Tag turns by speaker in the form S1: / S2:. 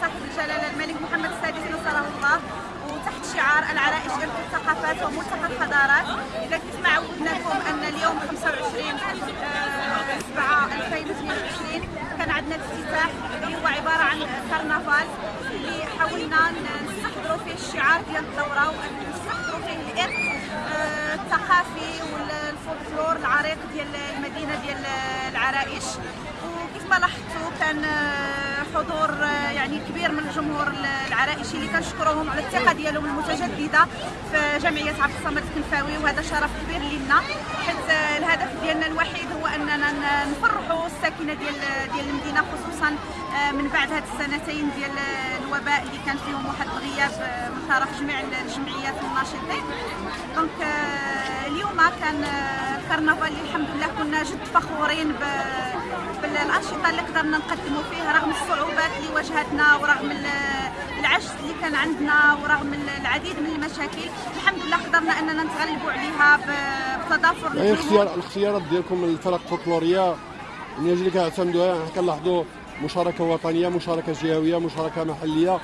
S1: صاحب الجلالة الملك محمد السادس نصره الله وتحت شعار العرائش ارث الثقافات وملتقى الحضارات إذا كنت ما عودناكم أن اليوم 25 7 2022 كان عندنا الافتتاح اللي هو عبارة عن كرنفال اللي حاولنا نستحضروا فيه الشعار ديال الدورة ونستحضروا فيه الإرث آه، الثقافي والفولكلور العريق ديال المدينة ديال العرائش. وكيف ما لاحظتوا كان آه، حضور يعني كبير من الجمهور العرائشي اللي كنشكروهم على الثقة ديالهم المتجددة في جمعية عبد الصمد الكنفاوي وهذا شرف كبير لنا حيت الهدف ديالنا الوحيد هو أننا نفرحوا الساكنة ديال ديال المدينة خصوصا آه، من بعد هاد السنتين ديال الوباء اللي كان فيهم واحد الغياب آه، من طرف جميع الجمعيات والناشطين دونك آه، اليوم كان الكرنفال الحمد لله كنا جد فخورين ب- بالانشطه اللي قدرنا نقدموا فيه رغم الصعوبات اللي واجهتنا ورغم ال- العجز اللي كان عندنا ورغم العديد من المشاكل الحمد لله قدرنا أننا نتغلبوا عليها بتضافر يعني الجهود. اختيار
S2: الاختيارات ديالكم الفرق الفولكلوريه الناس اللي كيعتمدوها كنلاحظوا مشاركة وطنية مشاركة جهوية مشاركة محلية